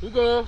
고고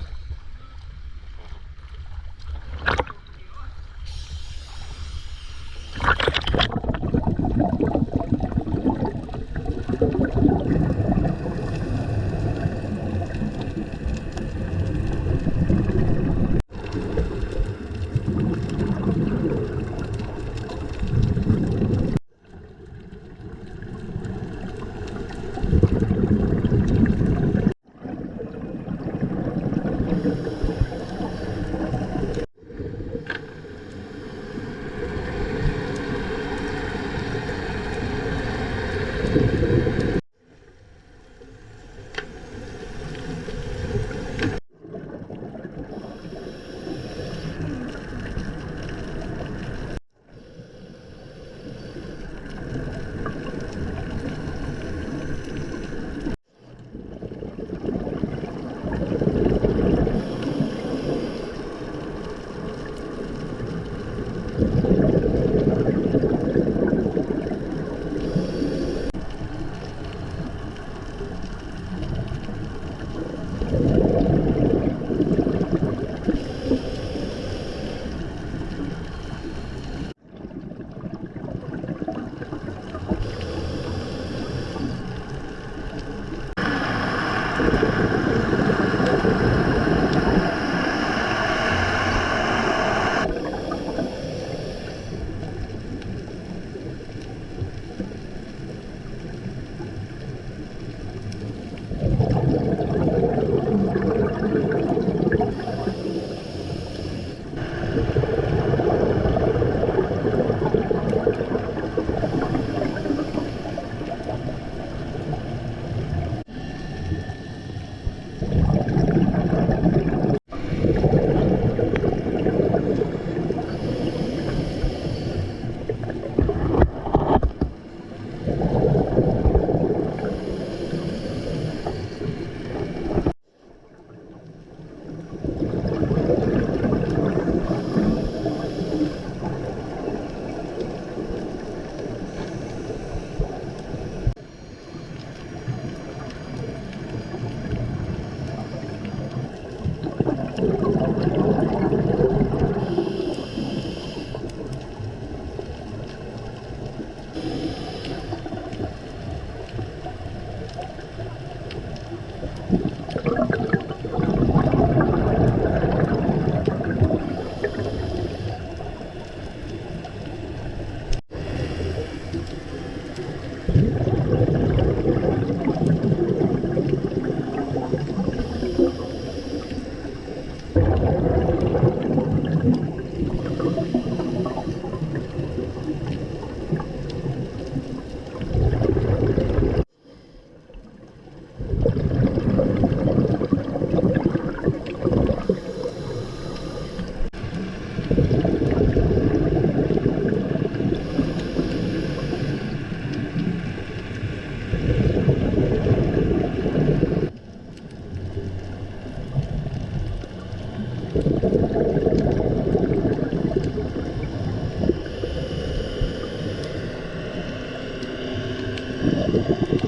Yeah, that's.